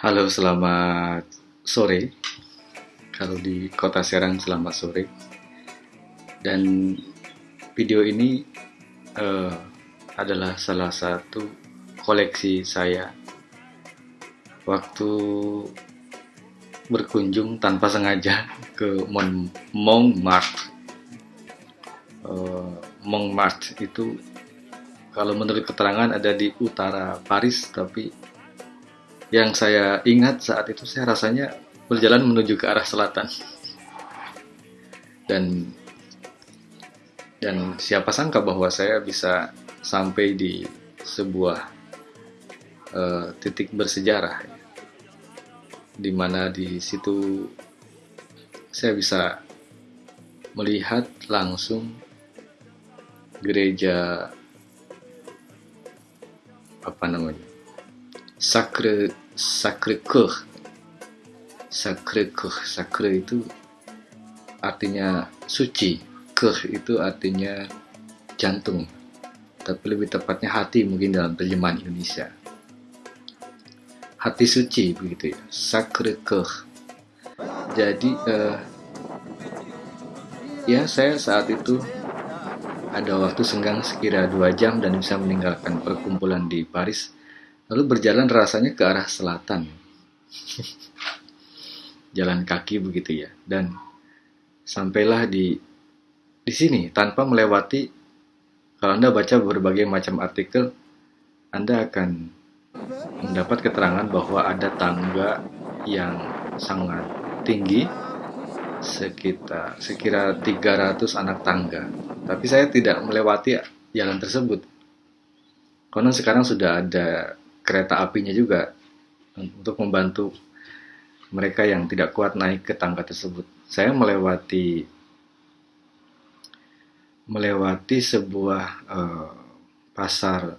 Halo, selamat sore. Kalau di kota Serang, selamat sore. Dan video ini uh, adalah salah satu koleksi saya waktu berkunjung tanpa sengaja ke Mon Montmartre. Uh, Montmartre itu kalau menurut keterangan ada di utara Paris, tapi yang saya ingat saat itu saya rasanya berjalan menuju ke arah selatan. Dan dan siapa sangka bahwa saya bisa sampai di sebuah uh, titik bersejarah di mana di situ saya bisa melihat langsung gereja apa namanya Sacre Sacre Coeur. Sacre Coeur Sacre itu artinya suci. Coeur itu artinya jantung. Tapi lebih tepatnya hati mungkin dalam terjemahan Indonesia. Hati suci begitu ya. Sacre Coeur. Jadi uh, ya saya saat itu ada waktu senggang sekira dua jam dan bisa meninggalkan perkumpulan di Paris Lalu berjalan rasanya ke arah selatan. Jalan kaki begitu ya. Dan sampailah di di sini tanpa melewati kalau Anda baca berbagai macam artikel Anda akan mendapat keterangan bahwa ada tangga yang sangat tinggi sekitar sekira 300 anak tangga. Tapi saya tidak melewati jalan tersebut. Konon sekarang sudah ada kereta apinya juga untuk membantu mereka yang tidak kuat naik ke tangga tersebut. Saya melewati melewati sebuah uh, pasar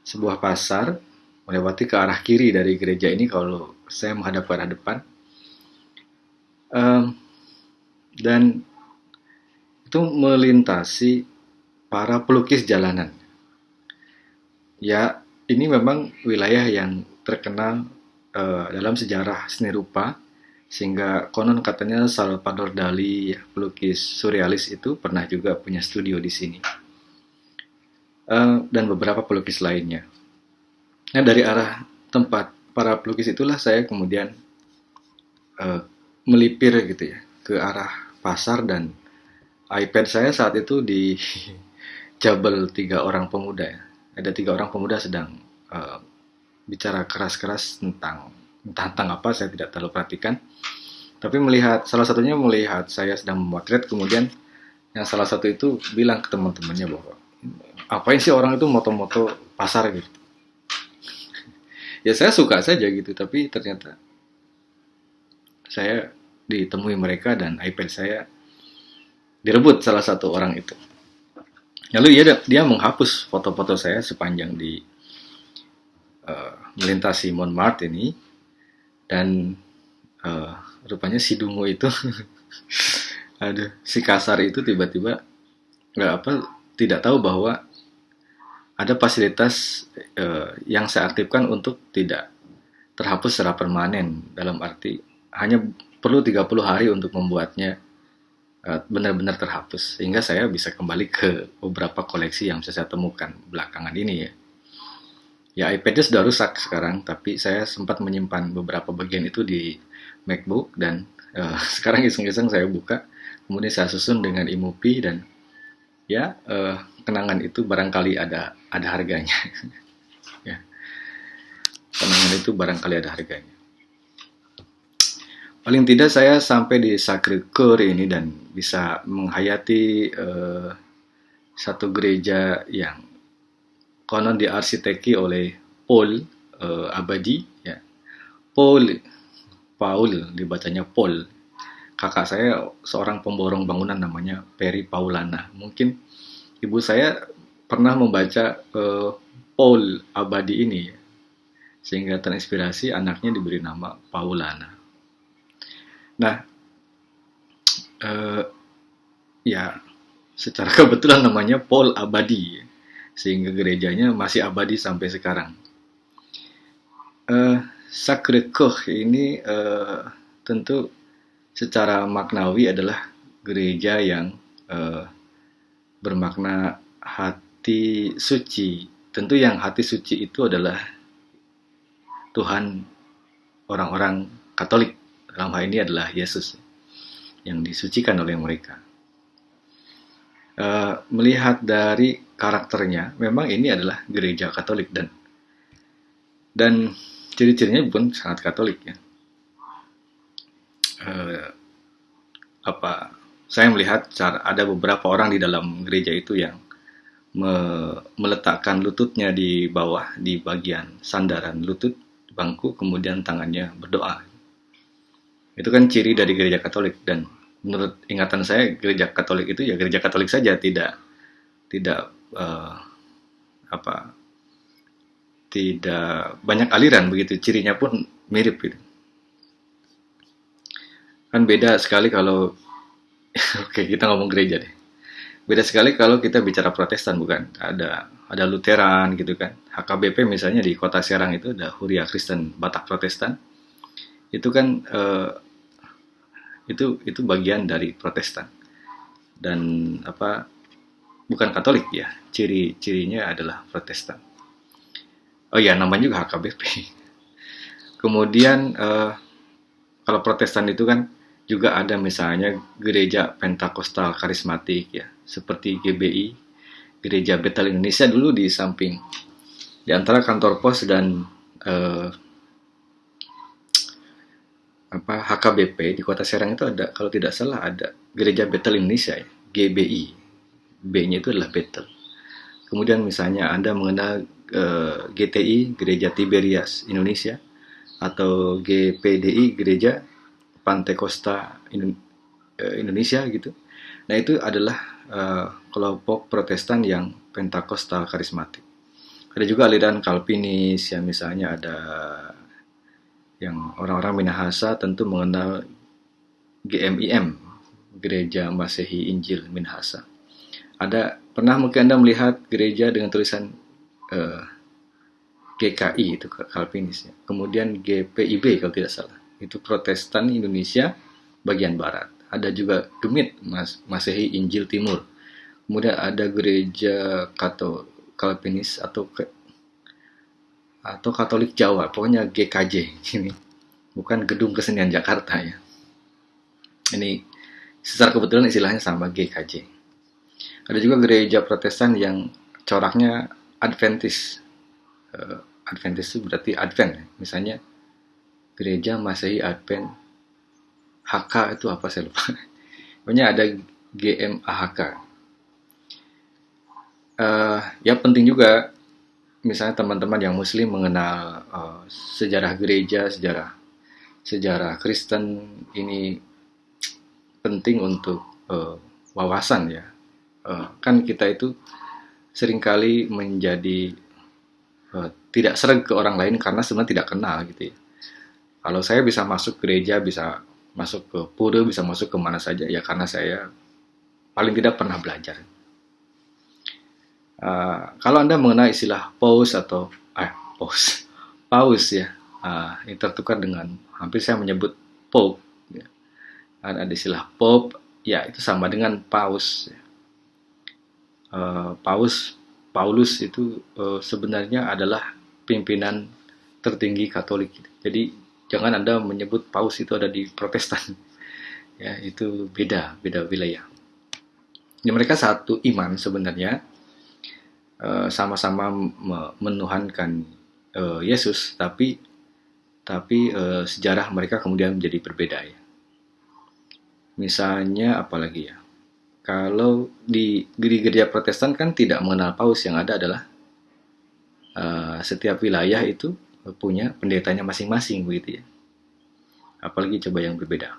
sebuah pasar melewati ke arah kiri dari gereja ini kalau saya menghadap ke arah depan um, dan itu melintasi para pelukis jalanan ya ini memang wilayah yang terkenal uh, dalam sejarah seni rupa sehingga konon katanya Salvador Dali pelukis surrealis itu pernah juga punya studio di sini uh, dan beberapa pelukis lainnya. Nah dari arah tempat para pelukis itulah saya kemudian uh, melipir gitu ya ke arah pasar dan iPad saya saat itu di jabel tiga orang pemuda ya ada tiga orang pemuda sedang uh, bicara keras-keras tentang entah tentang apa saya tidak terlalu perhatikan. Tapi melihat salah satunya melihat saya sedang memotret kemudian yang salah satu itu bilang ke teman-temannya bahwa apa sih orang itu moto-moto pasar gitu? Ya saya suka saja gitu tapi ternyata saya ditemui mereka dan iPad saya direbut salah satu orang itu. Lalu dia dia menghapus foto-foto saya sepanjang di uh, melintasi Montmartre ini. Dan uh, rupanya si Dungo itu ada si kasar itu tiba-tiba nggak apa tidak tahu bahwa ada fasilitas uh, yang saya aktifkan untuk tidak terhapus secara permanen. Dalam arti hanya perlu 30 hari untuk membuatnya benar-benar terhapus. Sehingga saya bisa kembali ke beberapa koleksi yang bisa saya temukan belakangan ini ya. Ya iPad-nya sudah rusak sekarang, tapi saya sempat menyimpan beberapa bagian itu di MacBook dan uh, sekarang iseng-iseng saya buka, kemudian saya susun dengan iMovie dan ya uh, kenangan itu barangkali ada ada harganya. ya. Kenangan itu barangkali ada harganya. Paling tidak saya sampai di Sacre Coeur ini dan bisa menghayati uh, satu gereja yang konon diarsiteki oleh Paul uh, Abadi ya. Paul Paul dibacanya Paul. Kakak saya seorang pemborong bangunan namanya Peri Paulana. Mungkin ibu saya pernah membaca uh, Paul Abadi ini ya. sehingga terinspirasi anaknya diberi nama Paulana. Nah, uh, ya secara kebetulan namanya Paul Abadi, sehingga gerejanya masih abadi sampai sekarang. Uh, Sacre Coeur ini uh, tentu secara maknawi adalah gereja yang uh, bermakna hati suci. Tentu yang hati suci itu adalah Tuhan orang-orang Katolik. Dalam hal ini adalah Yesus yang disucikan oleh mereka. Uh, melihat dari karakternya, memang ini adalah gereja Katolik dan dan ciri-cirinya pun sangat Katolik ya. Uh, apa saya melihat cara ada beberapa orang di dalam gereja itu yang me, meletakkan lututnya di bawah di bagian sandaran lutut bangku kemudian tangannya berdoa itu kan ciri dari gereja Katolik dan menurut ingatan saya gereja Katolik itu ya gereja Katolik saja tidak tidak uh, apa tidak banyak aliran begitu. Cirinya pun mirip gitu. Kan beda sekali kalau oke kita ngomong gereja deh. Beda sekali kalau kita bicara Protestan bukan? Ada ada Lutheran gitu kan. HKBP misalnya di kota Serang itu ada Huria Kristen Batak Protestan. Itu kan uh, itu itu bagian dari Protestan. Dan apa bukan Katolik ya. Ciri-cirinya adalah Protestan. Oh ya namanya juga HKBP kemudian uh, kalau Protestan itu kan juga ada misalnya gereja Pentakostal karismatik ya. Seperti GBI Gereja Betel Indonesia dulu di samping. Di antara kantor pos dan uh, apa HKBP di Kota Serang itu ada kalau tidak salah ada Gereja Betel Indonesia ya, GBI. B-nya itu adalah Betel. Kemudian misalnya Anda mengenal uh, eh, GTI Gereja Tiberias Indonesia atau GPDI Gereja Pantai Costa uh, Indonesia gitu. Nah, itu adalah uh, kelompok Protestan yang Pentakostal karismatik. Ada juga aliran Kalvinis yang misalnya ada yang orang-orang Minahasa tentu mengenal GMIM, Gereja Masehi Injil Minahasa. Ada pernah mungkin Anda melihat gereja dengan tulisan uh, eh, GKI itu Calvinis ya. Kemudian GPIB kalau tidak salah. Itu Protestan Indonesia bagian barat. Ada juga Gemit Mas, Masehi Injil Timur. Kemudian ada gereja Kato Calvinis atau atau Katolik Jawa, pokoknya GKJ ini, bukan Gedung Kesenian Jakarta ya. Ini secara kebetulan istilahnya sama GKJ. Ada juga gereja Protestan yang coraknya Adventis. Uh, Adventis itu berarti Advent, ya. misalnya gereja Masehi Advent HK itu apa saya lupa. Pokoknya ada GMAHK. Uh, eh, ya penting juga misalnya teman-teman yang muslim mengenal uh, sejarah gereja, sejarah sejarah Kristen ini penting untuk uh, wawasan ya. Uh, kan kita itu sering kali menjadi uh, tidak sering ke orang lain karena sebenarnya tidak kenal gitu ya. Kalau saya bisa masuk gereja, bisa masuk ke pura, bisa masuk ke mana saja ya karena saya paling tidak pernah belajar. Uh, kalau Anda mengenal istilah paus atau eh paus, paus ya, uh, ini tertukar dengan hampir saya menyebut pope. Ya. Ada istilah pope, ya itu sama dengan paus. Ya. Uh, paus Paulus itu uh, sebenarnya adalah pimpinan tertinggi Katolik. Jadi jangan Anda menyebut paus itu ada di Protestan. ya, itu beda, beda wilayah. Ya, mereka satu iman sebenarnya, Eh, sama-sama uh, menuhankan uh, Yesus, tapi tapi uh, sejarah mereka kemudian menjadi berbeda ya. Misalnya apalagi ya, kalau di, gereja Protestan kan tidak mengenal paus yang ada adalah uh, setiap wilayah itu punya pendetanya masing-masing begitu ya. Apalagi coba yang berbeda.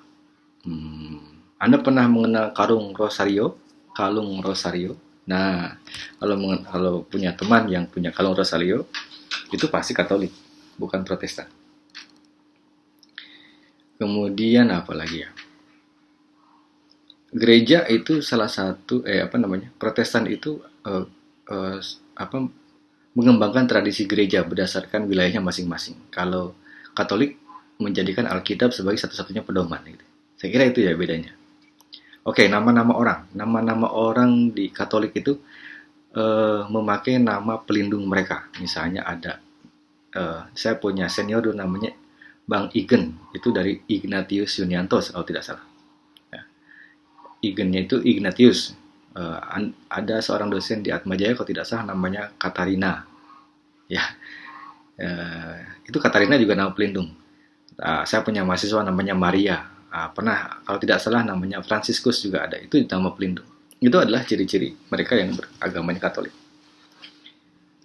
Hmm, Anda pernah mengenal karung rosario? Kalung rosario? Nah, kalau kalau punya teman yang punya kalung rosario, itu pasti Katolik, bukan Protestan. Kemudian apa lagi ya? Gereja itu salah satu eh apa namanya? Protestan itu eh, eh, apa mengembangkan tradisi gereja berdasarkan wilayahnya masing-masing. Kalau Katolik menjadikan Alkitab sebagai satu-satunya pedoman. Gitu. Saya kira itu ya bedanya. Oke, nama-nama orang, nama-nama orang di Katolik itu uh, memakai nama pelindung mereka. Misalnya ada, uh, saya punya senior dulu namanya Bang Igen, itu dari Ignatius Yuniantos kalau tidak salah. Ya. Igennya itu Ignatius. Uh, ada seorang dosen di Atmajaya kalau tidak salah namanya Katarina. Ya, uh, itu Katarina juga nama pelindung. Uh, saya punya mahasiswa namanya Maria. Uh, pernah kalau tidak salah namanya Franciscus juga ada. Itu nama pelindung. Itu adalah ciri-ciri mereka yang beragamanya Katolik.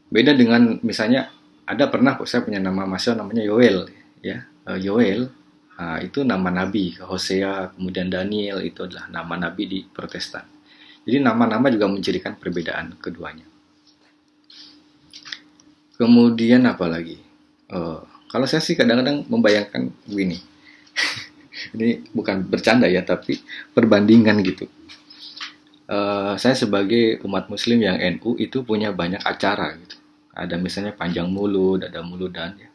Beda dengan misalnya ada pernah saya punya nama mahasiswa namanya Yoel ya uh, Yoel itu nama nabi. Hosea kemudian Daniel itu adalah nama nabi di Protestan. Jadi nama-nama juga mencirikan perbedaan keduanya. Kemudian apa lagi? Uh, kalau saya sih kadang-kadang membayangkan begini. Ini bukan bercanda ya tapi perbandingan gitu. Uh, saya sebagai umat muslim yang NU itu punya banyak acara gitu. Ada misalnya panjang mulut ada muludan ya.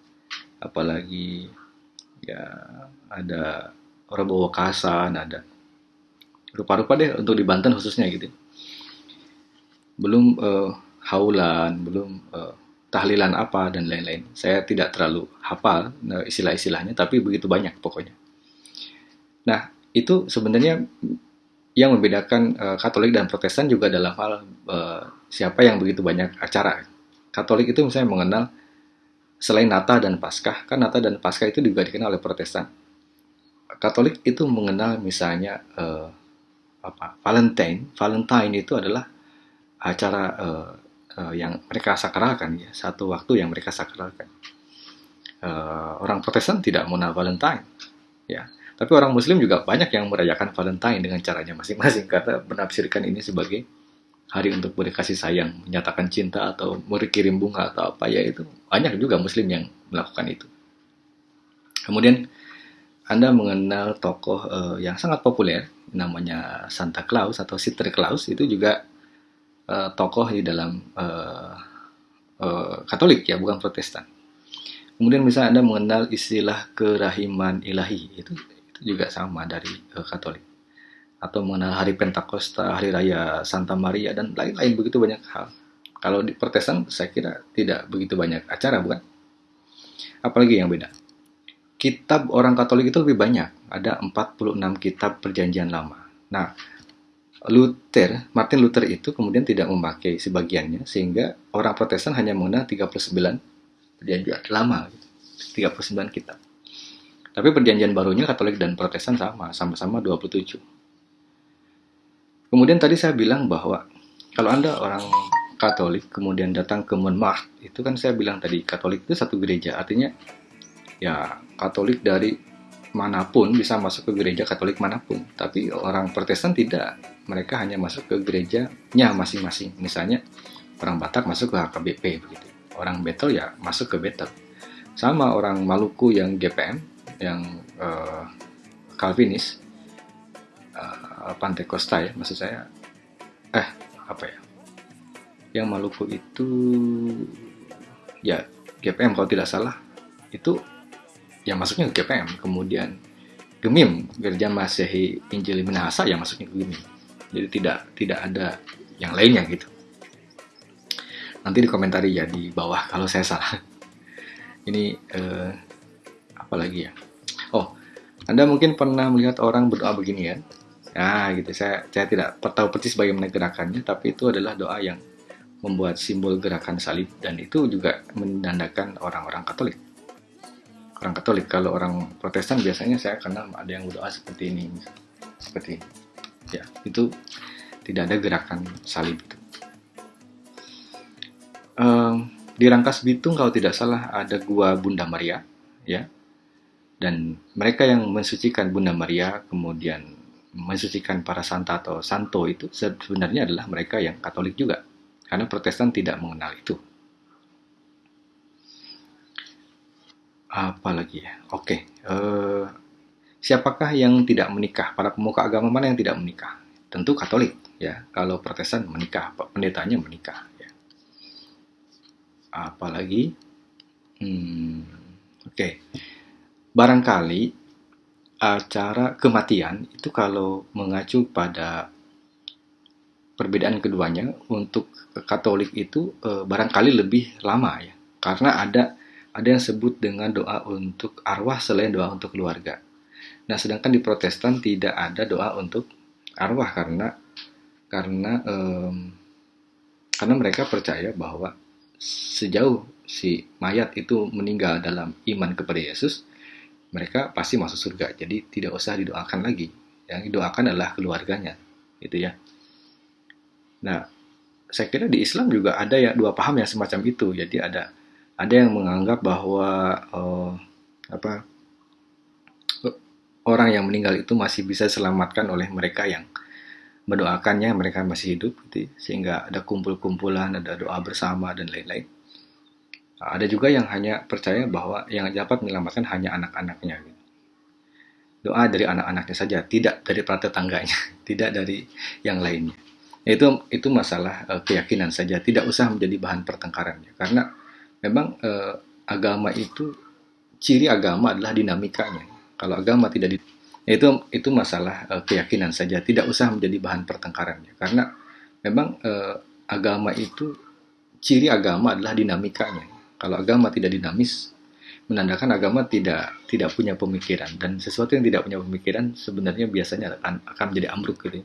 Apalagi ya ada orang bawa kasan ada rupa-rupa deh untuk di Banten khususnya gitu. Belum uh, haulan belum uh, tahlilan apa dan lain-lain. Saya tidak terlalu hafal uh, istilah-istilahnya tapi begitu banyak pokoknya. Nah itu sebenarnya yang membedakan uh, Katolik dan Protestan juga dalam hal uh, siapa yang begitu banyak acara. Katolik itu misalnya mengenal selain Natal dan Paskah, kan Natal dan Paskah itu juga dikenal oleh Protestan. Katolik itu mengenal misalnya uh, apa Valentine. Valentine itu adalah acara uh, uh, yang mereka sakralkan ya, satu waktu yang mereka sakralkan. Uh, orang Protestan tidak mengenal Valentine, ya. Tapi orang Muslim juga banyak yang merayakan Valentine dengan caranya masing-masing karena menafsirkan ini sebagai hari untuk berkasih sayang, menyatakan cinta atau berkirim bunga atau apa ya itu banyak juga muslim yang melakukan itu. Kemudian Anda mengenal tokoh uh, yang sangat populer namanya Santa Claus atau Sister Claus itu juga uh, tokoh di dalam uh, uh, Katolik ya bukan Protestan. Kemudian misalnya Anda mengenal istilah kerahiman ilahi itu itu juga sama dari uh, Katolik atau mengenal hari Pentakosta, hari raya Santa Maria dan lain-lain begitu banyak hal. Kalau di Protestan saya kira tidak begitu banyak acara bukan? Apalagi yang beda. Kitab orang Katolik itu lebih banyak, ada 46 kitab perjanjian lama. Nah, Luther, Martin Luther itu kemudian tidak memakai sebagiannya sehingga orang Protestan hanya mengenal 39 perjanjian lama, 39 kitab. Tapi perjanjian barunya Katolik dan Protestan sama, sama-sama 27. Kemudian tadi saya bilang bahwa kalau Anda orang Katolik kemudian datang ke Monmouth, itu kan saya bilang tadi Katolik itu satu gereja, artinya ya Katolik dari mana pun bisa masuk ke gereja Katolik mana pun. Tapi orang Protestan tidak, mereka hanya masuk ke gerejanya masing-masing. Misalnya orang Batak masuk ke HKBP begitu, orang Betel ya masuk ke Betel. Sama orang Maluku yang GPM, yang uh, Calvinis, uh, Pantai Costa ya maksud saya. Eh apa ya? Yang Maluku itu ya GPM kalau tidak salah. Itu yang masuknya ke GPM kemudian Gemim Gereja Masehi Injil Minahasa yang masuknya ke Gemim. Jadi tidak tidak ada yang lainnya gitu. Nanti di komentari ya di bawah kalau saya salah. Ini eh, apa lagi ya? Oh anda mungkin pernah melihat orang berdoa begini ya Nah, gitu. Saya saya tidak tahu persis bagaimana gerakannya, tapi itu adalah doa yang membuat simbol gerakan salib dan itu juga menandakan orang-orang Katolik. Orang Katolik kalau orang Protestan biasanya saya kenal ada yang berdoa seperti ini, seperti ini. Ya, itu tidak ada gerakan salib itu. Um, di Rangkas Bitung kalau tidak salah ada gua Bunda Maria, ya. Dan mereka yang mensucikan Bunda Maria kemudian mensucikan para santa atau santo itu sebenarnya adalah mereka yang Katolik juga, karena Protestan tidak mengenal itu. Apalagi ya? Oke, uh, siapakah yang tidak menikah? Para pemuka agama mana yang tidak menikah? Tentu Katolik, ya. Kalau Protestan menikah, pendetanya menikah. Ya. Apalagi, hmm, oke. Okay. barangkali acara kematian itu kalau mengacu pada perbedaan keduanya untuk Katolik itu e, barangkali lebih lama ya karena ada ada yang sebut dengan doa untuk arwah selain doa untuk keluarga. Nah, sedangkan di Protestan tidak ada doa untuk arwah karena karena um, karena mereka percaya bahwa sejauh si mayat itu meninggal dalam iman kepada Yesus, mereka pasti masuk surga. Jadi tidak usah didoakan lagi. Yang didoakan adalah keluarganya, gitu ya. Nah, saya kira di Islam juga ada ya dua paham yang semacam itu. Jadi ada ada yang menganggap bahwa uh, apa orang yang meninggal itu masih bisa diselamatkan oleh mereka yang mendoakannya mereka masih hidup gitu, sehingga ada kumpul-kumpulan ada doa bersama dan lain-lain ada juga yang hanya percaya bahwa yang dapat menyelamatkan hanya anak-anaknya gitu. doa dari anak-anaknya saja tidak dari para tetangganya tidak dari yang lainnya itu itu masalah uh, keyakinan saja tidak usah menjadi bahan pertengkaran karena memang uh, agama itu ciri agama adalah dinamikanya. Kalau agama tidak di itu itu masalah uh, keyakinan saja, tidak usah menjadi bahan pertengkaran. Karena memang uh, agama itu ciri agama adalah dinamikanya. Kalau agama tidak dinamis, menandakan agama tidak tidak punya pemikiran dan sesuatu yang tidak punya pemikiran sebenarnya biasanya akan akan menjadi ambruk gitu.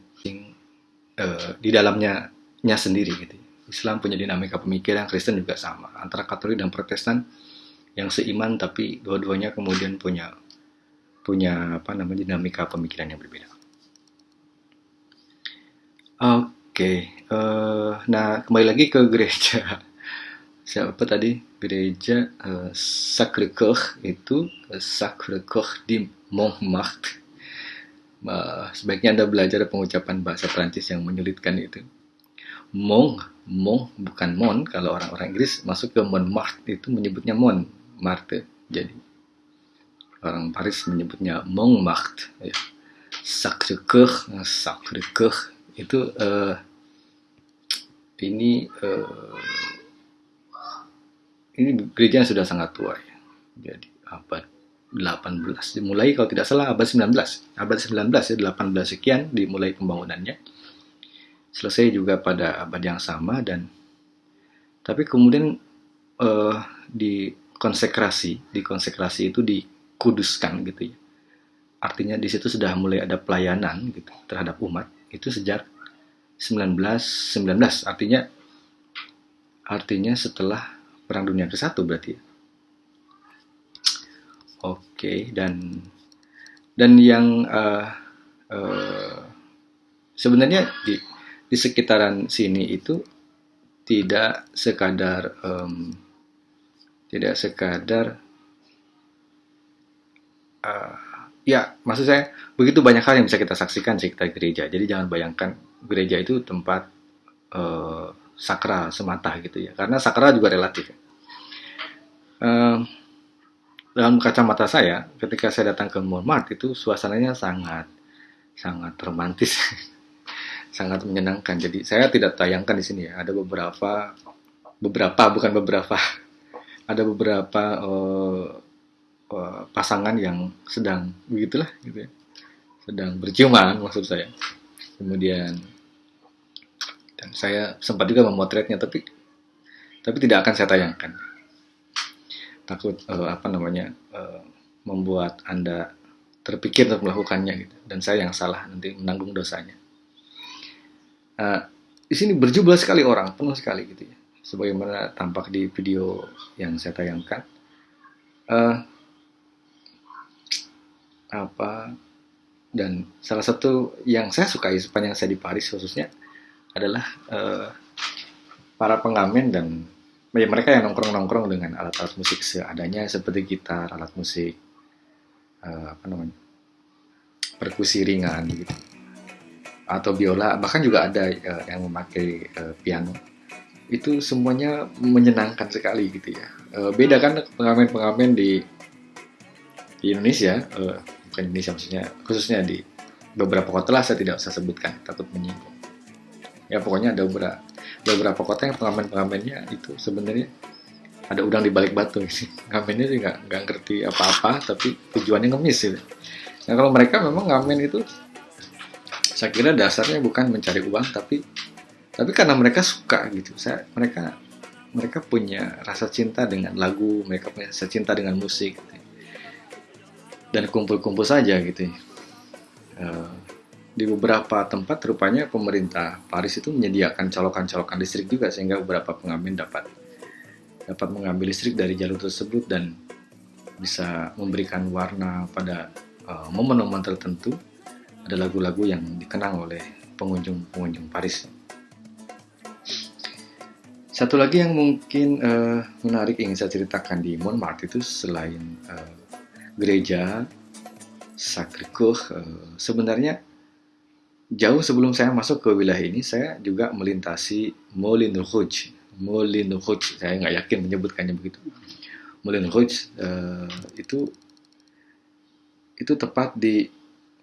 Uh, di dalamnya nya sendiri gitu. Islam punya dinamika pemikiran, Kristen juga sama. Antara Katolik dan Protestan yang seiman tapi dua-duanya kemudian punya punya apa namanya dinamika pemikiran yang berbeda. Oke, okay. uh, eh, nah kembali lagi ke gereja. Siapa tadi? Gereja uh, Sacré-Cœur itu uh, Sacré-Cœur di Montmartre. Uh, sebaiknya Anda belajar pengucapan bahasa Prancis yang menyulitkan itu. Mont Mont bukan Mon kalau orang-orang Inggris masuk ke Montmartre itu menyebutnya Montmartre jadi orang Paris menyebutnya Montmartre ya. Sacré-Cœur Sacré-Cœur itu uh, ini uh, ini gereja sudah sangat tua ya. Jadi abad 18 dimulai kalau tidak salah abad 19 abad 19 ya 18 sekian dimulai pembangunannya. Selesai juga pada abad yang sama dan tapi kemudian uh, di konsekrasi di konsekrasi itu dikuduskan gitu ya. Artinya di situ sudah mulai ada pelayanan gitu terhadap umat. Itu sejak 1919 artinya artinya setelah perang dunia ke satu berarti ya. oke dan dan yang uh, uh, sebenarnya di di sekitaran sini itu tidak sekadar um, tidak sekadar uh, ya maksud saya begitu banyak hal yang bisa kita saksikan sekitar gereja jadi jangan bayangkan gereja itu tempat uh, sakral semata gitu ya karena sakral juga relatif uh, dalam kacamata saya ketika saya datang ke Montmartre itu suasananya sangat sangat romantis sangat menyenangkan. Jadi saya tidak tayangkan di sini ya. Ada beberapa beberapa bukan beberapa ada beberapa uh, uh, pasangan yang sedang begitulah gitu ya. Sedang berciuman maksud saya. Kemudian dan saya sempat juga memotretnya tapi tapi tidak akan saya tayangkan. Takut uh, apa namanya uh, membuat Anda terpikir untuk melakukannya gitu dan saya yang salah nanti menanggung dosanya. Nah, di sini berjumlah sekali orang, penuh sekali gitu ya. Sebagaimana tampak di video yang saya tayangkan. Uh, apa dan salah satu yang saya sukai sepanjang saya di Paris khususnya adalah uh, para pengamen dan ya, mereka yang nongkrong-nongkrong dengan alat-alat musik seadanya seperti gitar, alat musik uh, apa namanya perkusi ringan gitu. Atau biola bahkan juga ada uh, yang memakai uh, piano. Itu semuanya menyenangkan sekali gitu ya. Uh, beda kan pengamen-pengamen di di Indonesia uh, bukan Indonesia maksudnya khususnya di beberapa kota lah saya tidak usah sebutkan takut menyinggung ya pokoknya ada beberapa beberapa kota yang pengamen-pengamennya itu sebenarnya ada udang di balik batu. Ngamennya sih nggak nggak ngerti apa-apa tapi tujuannya ngemis gitu nah kalau mereka memang ngamen itu saya kira dasarnya bukan mencari uang tapi tapi karena mereka suka gitu. Saya mereka mereka punya rasa cinta dengan lagu mereka punya rasa cinta dengan musik gitu. dan kumpul-kumpul saja gitu uh, di beberapa tempat rupanya pemerintah Paris itu menyediakan colokan-colokan listrik juga sehingga beberapa pengamen dapat dapat mengambil listrik dari jalur tersebut dan bisa memberikan warna pada uh, momen-momen tertentu. Ada lagu-lagu yang dikenang oleh pengunjung-pengunjung Paris. Satu lagi yang mungkin uh, menarik ingin saya ceritakan di Montmartre itu selain uh, gereja Sacré-Cœur, uh, sebenarnya jauh sebelum saya masuk ke wilayah ini, saya juga melintasi Moulin Rouge Moulin Rouge saya nggak yakin menyebutkannya begitu. Moulin Rouge uh, itu itu tepat di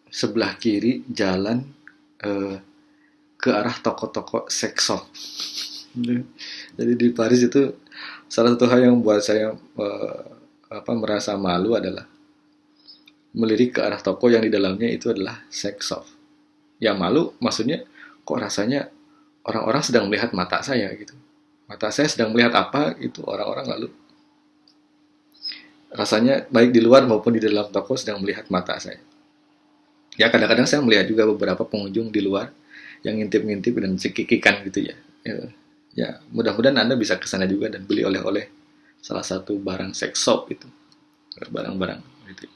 sebelah kiri jalan uh, ke arah toko-toko sex shop. Jadi di Paris itu salah satu hal yang buat saya uh, apa merasa malu adalah melirik ke arah toko yang di dalamnya itu adalah sex shop ya malu maksudnya kok rasanya orang-orang sedang melihat mata saya gitu. Mata saya sedang melihat apa itu orang-orang lalu. Rasanya baik di luar maupun di dalam toko sedang melihat mata saya. Ya kadang-kadang saya melihat juga beberapa pengunjung di luar yang ngintip-ngintip dan cekikikan gitu ya. Ya, ya mudah-mudahan anda bisa ke sana juga dan beli oleh-oleh salah satu barang sex shop itu. Barang-barang gitu.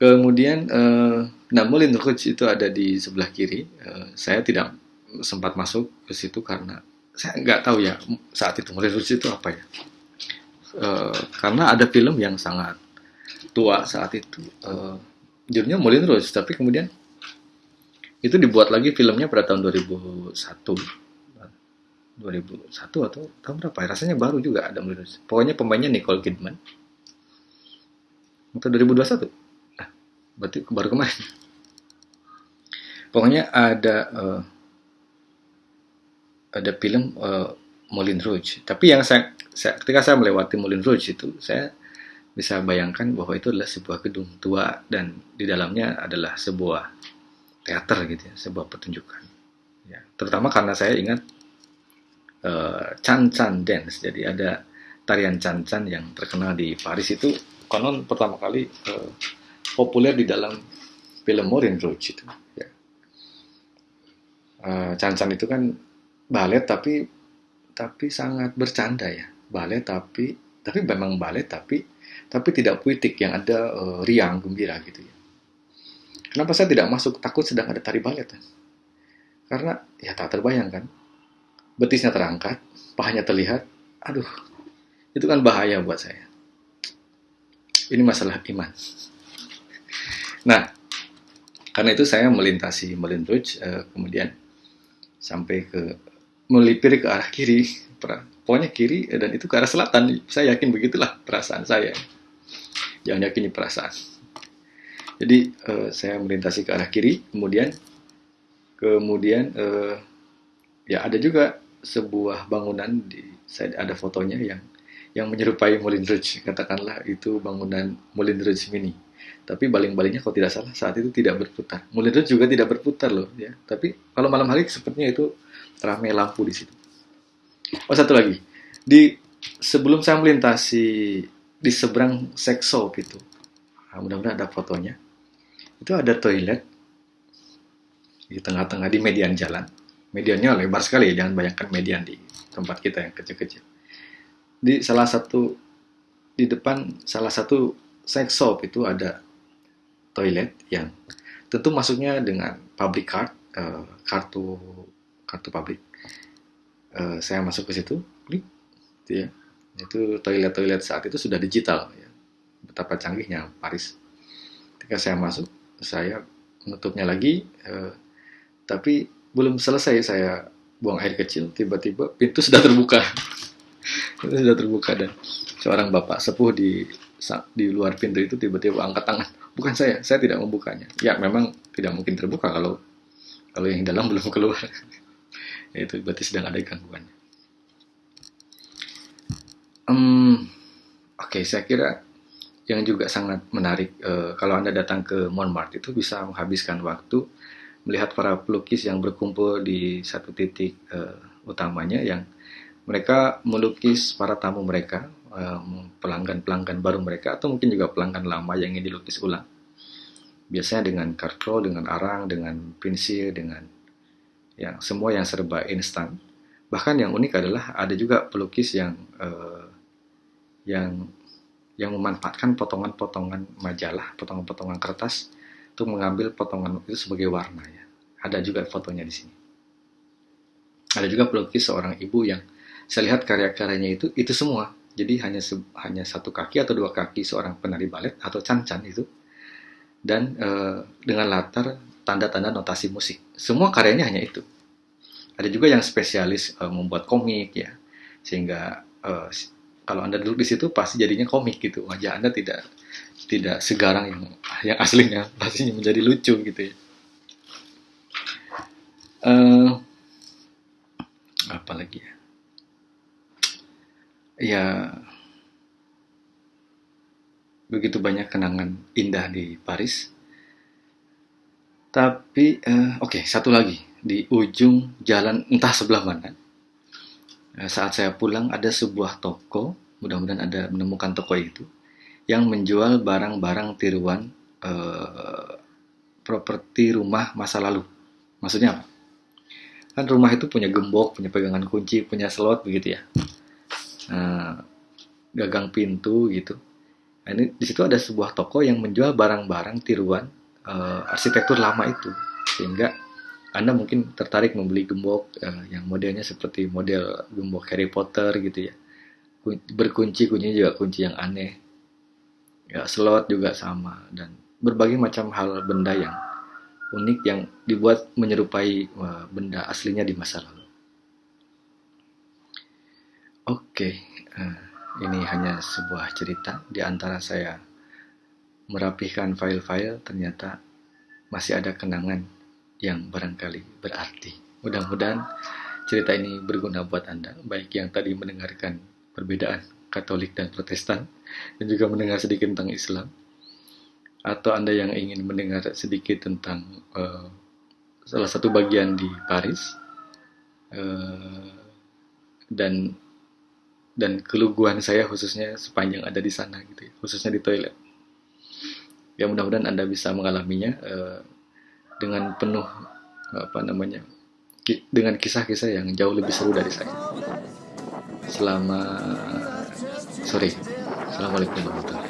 Kemudian eh, Moulin Rouge itu ada di sebelah kiri. Eh, saya tidak sempat masuk ke situ karena saya nggak tahu ya saat itu revolusi itu apa ya. Uh, karena ada film yang sangat tua saat itu. Uh, judulnya Moulin Rouge tapi kemudian itu dibuat lagi filmnya pada tahun 2001 2001 atau tahun berapa ya? rasanya baru juga ada Moulin Rouge pokoknya pemainnya Nicole Kidman. Atau 2021 nah, berarti baru kemarin pokoknya ada uh, ada film uh, Moulin Rouge. Tapi yang saya, saya ketika saya melewati Moulin Rouge itu saya bisa bayangkan bahwa itu adalah sebuah gedung tua dan di dalamnya adalah sebuah teater gitu ya, sebuah pertunjukan. Ya, terutama karena saya ingat uh, Chan Chan Dance. Jadi ada tarian Chan Chan yang terkenal di Paris itu konon pertama kali uh, populer di dalam film Moulin Rouge itu. Ya. Chan Chan itu kan balet tapi tapi sangat bercanda ya balet tapi tapi memang balet tapi tapi tidak puitik yang ada uh, riang gembira gitu ya kenapa saya tidak masuk takut sedang ada tari balet ya? karena ya tak terbayangkan betisnya terangkat pahanya terlihat aduh itu kan bahaya buat saya ini masalah iman nah karena itu saya melintasi Melin Rouge uh, kemudian sampai ke melipir ke arah kiri pokoknya kiri eh, dan itu ke arah selatan. Saya yakin begitulah perasaan saya. Jangan yakini perasaan. Jadi uh, saya melintasi ke arah kiri kemudian kemudian uh, ya ada juga sebuah bangunan di saya ada fotonya yang yang menyerupai Moulin Rouge katakanlah itu bangunan Moulin Rouge mini tapi baling-balingnya kalau tidak salah saat itu tidak berputar Rouge juga tidak berputar loh ya tapi kalau malam hari sepertinya itu ramai lampu di situ. Oh satu lagi, di sebelum saya melintasi di seberang sex shop itu, nah, mudah-mudahan ada fotonya. Itu ada toilet di tengah-tengah di median jalan. Mediannya lebar sekali, jangan bayangkan median di tempat kita yang kecil-kecil. Di salah satu di depan salah satu sex shop itu ada toilet yang tentu masuknya dengan public card, uh, kartu kartu publik. Uh, saya masuk ke situ klik gitu ya. Itu toilet-toilet saat itu sudah digital ya. betapa canggihnya Paris. Ketika saya masuk saya menutupnya lagi uh, tapi belum selesai saya buang air kecil tiba-tiba pintu sudah terbuka. Itu sudah terbuka dan seorang bapak sepuh di di luar pintu itu tiba-tiba angkat tangan bukan saya saya tidak membukanya ya memang tidak mungkin terbuka kalau kalau yang dalam belum keluar itu berarti sedang ada gangguan. um, oke okay, saya kira yang juga sangat menarik uh, kalau anda datang ke Montmartre itu bisa menghabiskan waktu melihat para pelukis yang berkumpul di satu titik uh, utamanya yang mereka melukis para tamu mereka pelanggan-pelanggan baru mereka atau mungkin juga pelanggan lama yang ingin dilukis ulang biasanya dengan kartu, dengan arang, dengan pensil, dengan yang semua yang serba instan. Bahkan yang unik adalah ada juga pelukis yang uh, yang yang memanfaatkan potongan-potongan majalah, potongan-potongan kertas untuk mengambil potongan itu sebagai warna ya. Ada juga fotonya di sini. Ada juga pelukis seorang ibu yang saya lihat karya-karyanya itu itu semua. Jadi hanya hanya satu kaki atau dua kaki seorang penari balet atau cancan itu dan uh, dengan latar tanda-tanda notasi musik. Semua karyanya hanya itu. Ada juga yang spesialis uh, membuat komik ya, sehingga uh, kalau anda duduk di situ pasti jadinya komik gitu. Wajah anda tidak tidak segarang yang yang aslinya, pastinya menjadi lucu gitu ya. Uh, apa ya? Ya begitu banyak kenangan indah di Paris. Tapi uh, oke okay, satu lagi di ujung jalan entah sebelah mana. Uh, saat saya pulang ada sebuah toko, mudah-mudahan ada menemukan toko itu yang menjual barang-barang tiruan uh, properti rumah masa lalu. Maksudnya apa? Kan rumah itu punya gembok, punya pegangan kunci, punya slot begitu ya. Uh, gagang pintu gitu Nah, ini di situ ada sebuah toko yang menjual barang-barang tiruan uh, arsitektur lama itu, sehingga anda mungkin tertarik membeli gembok uh, yang modelnya seperti model gembok Harry Potter gitu ya. Berkunci kuncinya juga kunci yang aneh. Ya, slot juga sama dan berbagai macam hal benda yang unik yang dibuat menyerupai uh, benda aslinya di masa lalu. Oke. Okay. Uh, ini hanya sebuah cerita di antara saya merapihkan file-file ternyata masih ada kenangan yang barangkali berarti. Mudah-mudahan cerita ini berguna buat Anda, baik yang tadi mendengarkan perbedaan Katolik dan Protestan, dan juga mendengar sedikit tentang Islam, atau Anda yang ingin mendengar sedikit tentang uh, salah satu bagian di Paris, uh, dan dan keluguan saya khususnya sepanjang ada di sana gitu ya, khususnya di toilet. Ya mudah-mudahan Anda bisa mengalaminya uh, dengan penuh apa namanya ki dengan kisah-kisah yang jauh lebih seru dari saya. Selama sore. Assalamualaikum warahmatullahi.